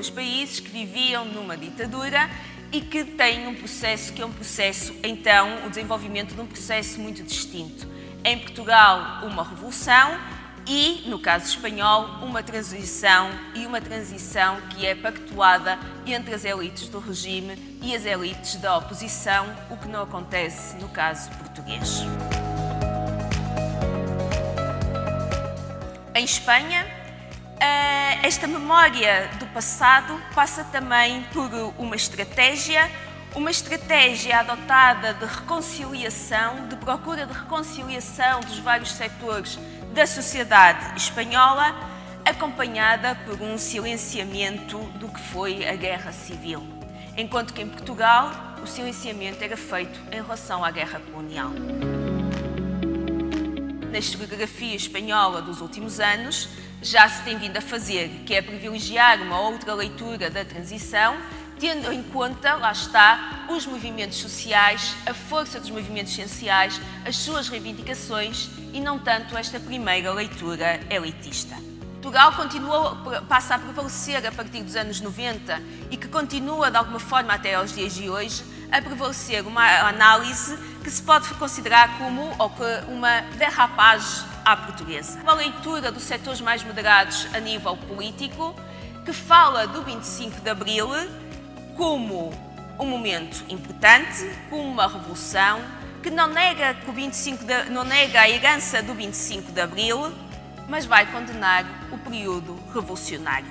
dois países que viviam numa ditadura e que têm um processo que é um processo, então, o desenvolvimento de um processo muito distinto. Em Portugal, uma revolução e, no caso espanhol, uma transição e uma transição que é pactuada entre as elites do regime e as elites da oposição, o que não acontece no caso português. Em Espanha, esta memória do passado passa também por uma estratégia, uma estratégia adotada de reconciliação, de procura de reconciliação dos vários setores da sociedade espanhola, acompanhada por um silenciamento do que foi a guerra civil, enquanto que em Portugal o silenciamento era feito em relação à guerra colonial. Na historiografia espanhola dos últimos anos, já se tem vindo a fazer, que é privilegiar uma outra leitura da transição, tendo em conta, lá está, os movimentos sociais, a força dos movimentos sociais, as suas reivindicações e não tanto esta primeira leitura elitista. Portugal continua, passa a prevalecer a partir dos anos 90 e que continua, de alguma forma, até aos dias de hoje, a prevalecer uma análise que se pode considerar como uma derrapagem à portuguesa. Uma leitura dos setores mais moderados a nível político, que fala do 25 de Abril como um momento importante, como uma revolução, que não nega, que o 25 de, não nega a herança do 25 de Abril, mas vai condenar o período revolucionário.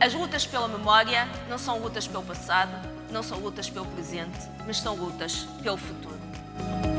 As lutas pela memória não são lutas pelo passado, não são lutas pelo presente, mas são lutas pelo futuro. Bye.